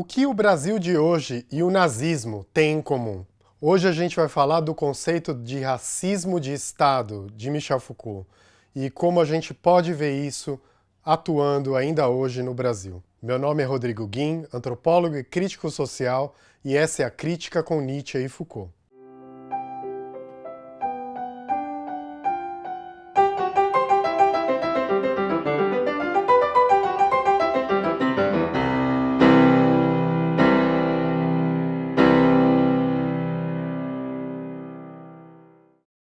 O que o Brasil de hoje e o nazismo têm em comum? Hoje a gente vai falar do conceito de racismo de Estado, de Michel Foucault, e como a gente pode ver isso atuando ainda hoje no Brasil. Meu nome é Rodrigo Guim, antropólogo e crítico social, e essa é a Crítica com Nietzsche e Foucault.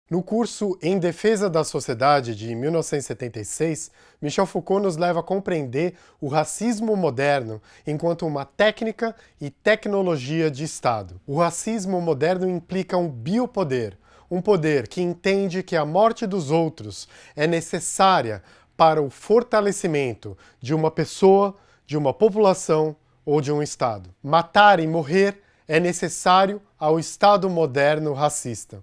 No curso Em Defesa da Sociedade, de 1976, Michel Foucault nos leva a compreender o racismo moderno enquanto uma técnica e tecnologia de Estado. O racismo moderno implica um biopoder, um poder que entende que a morte dos outros é necessária para o fortalecimento de uma pessoa, de uma população ou de um Estado. Matar e morrer é necessário ao Estado moderno racista.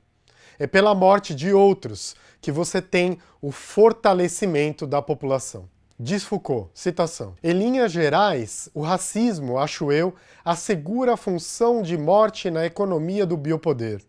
É pela morte de outros que você tem o fortalecimento da população. Diz Foucault, citação, Em linhas gerais, o racismo, acho eu, assegura a função de morte na economia do biopoder,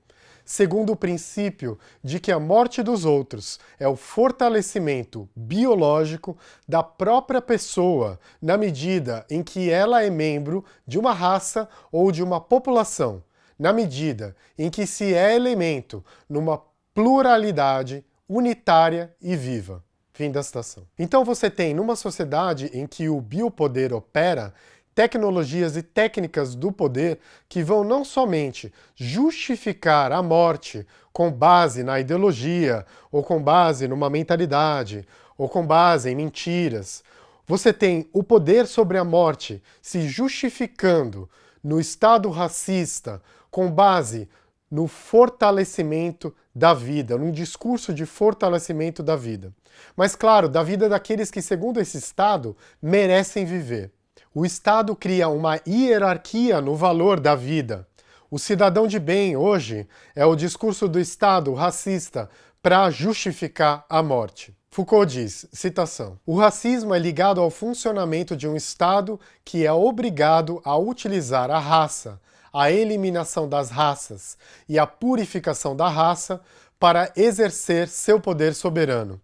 segundo o princípio de que a morte dos outros é o fortalecimento biológico da própria pessoa na medida em que ela é membro de uma raça ou de uma população, na medida em que se é elemento numa pluralidade unitária e viva. Fim da citação. Então você tem, numa sociedade em que o biopoder opera, tecnologias e técnicas do poder que vão não somente justificar a morte com base na ideologia, ou com base numa mentalidade, ou com base em mentiras. Você tem o poder sobre a morte se justificando no Estado racista com base no fortalecimento da vida, num discurso de fortalecimento da vida. Mas, claro, da vida daqueles que, segundo esse Estado, merecem viver. O Estado cria uma hierarquia no valor da vida. O cidadão de bem, hoje, é o discurso do Estado racista para justificar a morte. Foucault diz, citação, o racismo é ligado ao funcionamento de um Estado que é obrigado a utilizar a raça, a eliminação das raças e a purificação da raça para exercer seu poder soberano.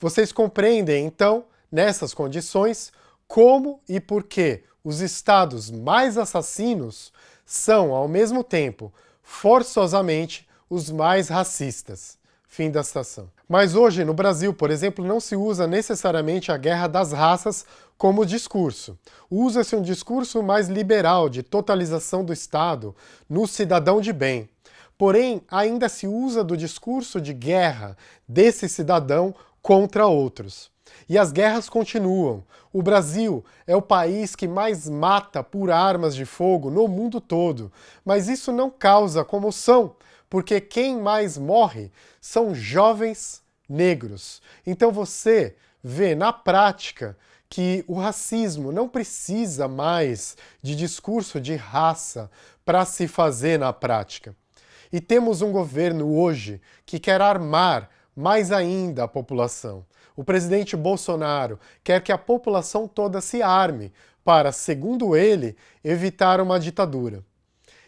Vocês compreendem, então, nessas condições, como e por que os estados mais assassinos são, ao mesmo tempo, forçosamente os mais racistas. Fim da citação. Mas hoje, no Brasil, por exemplo, não se usa necessariamente a guerra das raças como discurso. Usa-se um discurso mais liberal, de totalização do Estado, no cidadão de bem. Porém, ainda se usa do discurso de guerra desse cidadão contra outros. E as guerras continuam. O Brasil é o país que mais mata por armas de fogo no mundo todo, mas isso não causa comoção, porque quem mais morre são jovens negros. Então você vê na prática que o racismo não precisa mais de discurso de raça para se fazer na prática. E temos um governo hoje que quer armar mais ainda a população. O presidente Bolsonaro quer que a população toda se arme para, segundo ele, evitar uma ditadura.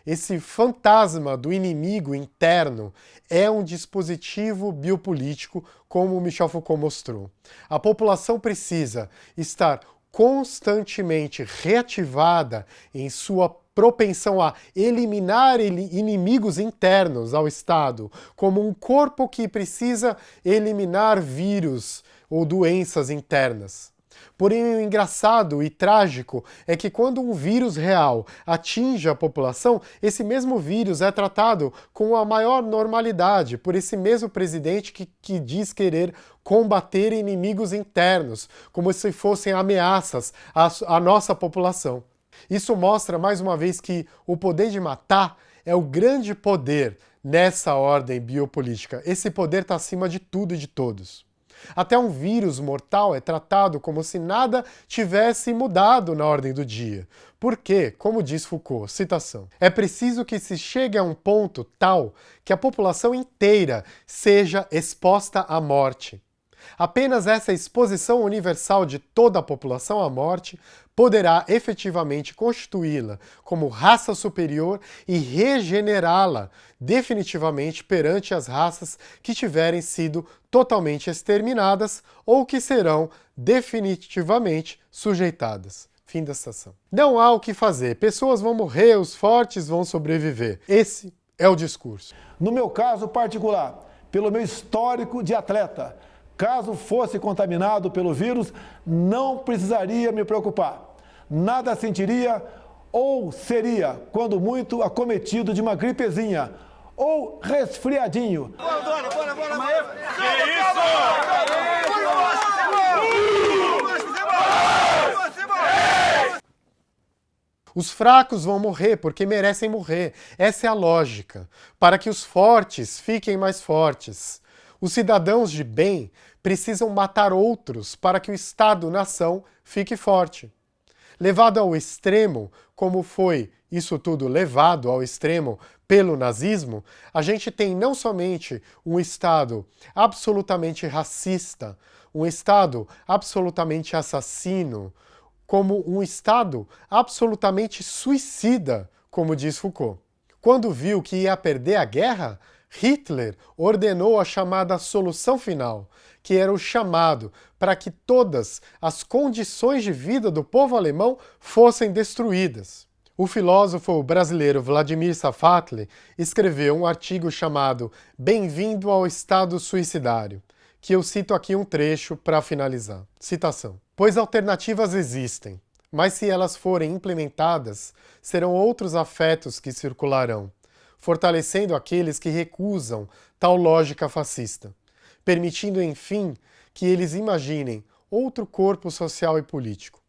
Esse fantasma do inimigo interno é um dispositivo biopolítico, como Michel Foucault mostrou. A população precisa estar constantemente reativada em sua propensão a eliminar inimigos internos ao Estado, como um corpo que precisa eliminar vírus ou doenças internas. Porém, o engraçado e trágico é que quando um vírus real atinge a população, esse mesmo vírus é tratado com a maior normalidade por esse mesmo presidente que, que diz querer combater inimigos internos, como se fossem ameaças à, à nossa população. Isso mostra, mais uma vez, que o poder de matar é o grande poder nessa ordem biopolítica. Esse poder está acima de tudo e de todos. Até um vírus mortal é tratado como se nada tivesse mudado na ordem do dia. Porque, como diz Foucault, citação, é preciso que se chegue a um ponto tal que a população inteira seja exposta à morte. Apenas essa exposição universal de toda a população à morte poderá efetivamente constituí-la como raça superior e regenerá-la definitivamente perante as raças que tiverem sido totalmente exterminadas ou que serão definitivamente sujeitadas. Fim da citação. Não há o que fazer. Pessoas vão morrer, os fortes vão sobreviver. Esse é o discurso. No meu caso particular, pelo meu histórico de atleta, caso fosse contaminado pelo vírus, não precisaria me preocupar nada sentiria ou seria, quando muito, acometido de uma gripezinha ou resfriadinho. Os fracos vão morrer porque merecem morrer. Essa é a lógica. Para que os fortes fiquem mais fortes. Os cidadãos de bem precisam matar outros para que o Estado-nação fique forte. Levado ao extremo, como foi isso tudo levado ao extremo pelo nazismo, a gente tem não somente um Estado absolutamente racista, um Estado absolutamente assassino, como um Estado absolutamente suicida, como diz Foucault. Quando viu que ia perder a guerra, Hitler ordenou a chamada solução final, que era o chamado para que todas as condições de vida do povo alemão fossem destruídas. O filósofo brasileiro Vladimir Safatli escreveu um artigo chamado Bem-vindo ao Estado Suicidário, que eu cito aqui um trecho para finalizar. Citação. Pois alternativas existem, mas se elas forem implementadas, serão outros afetos que circularão, fortalecendo aqueles que recusam tal lógica fascista permitindo, enfim, que eles imaginem outro corpo social e político.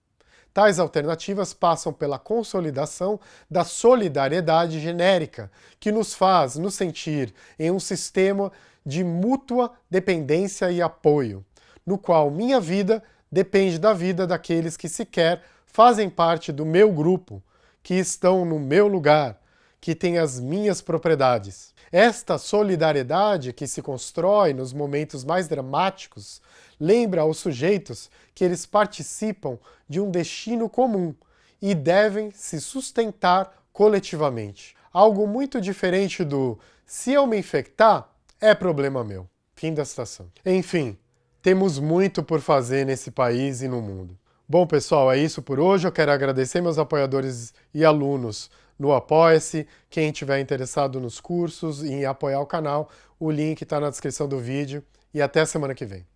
Tais alternativas passam pela consolidação da solidariedade genérica, que nos faz nos sentir em um sistema de mútua dependência e apoio, no qual minha vida depende da vida daqueles que sequer fazem parte do meu grupo, que estão no meu lugar, que têm as minhas propriedades. Esta solidariedade que se constrói nos momentos mais dramáticos lembra aos sujeitos que eles participam de um destino comum e devem se sustentar coletivamente. Algo muito diferente do se eu me infectar, é problema meu. Fim da citação. Enfim, temos muito por fazer nesse país e no mundo. Bom, pessoal, é isso por hoje. Eu quero agradecer meus apoiadores e alunos no Apoia-se. Quem tiver interessado nos cursos e em apoiar o canal, o link está na descrição do vídeo. E até semana que vem.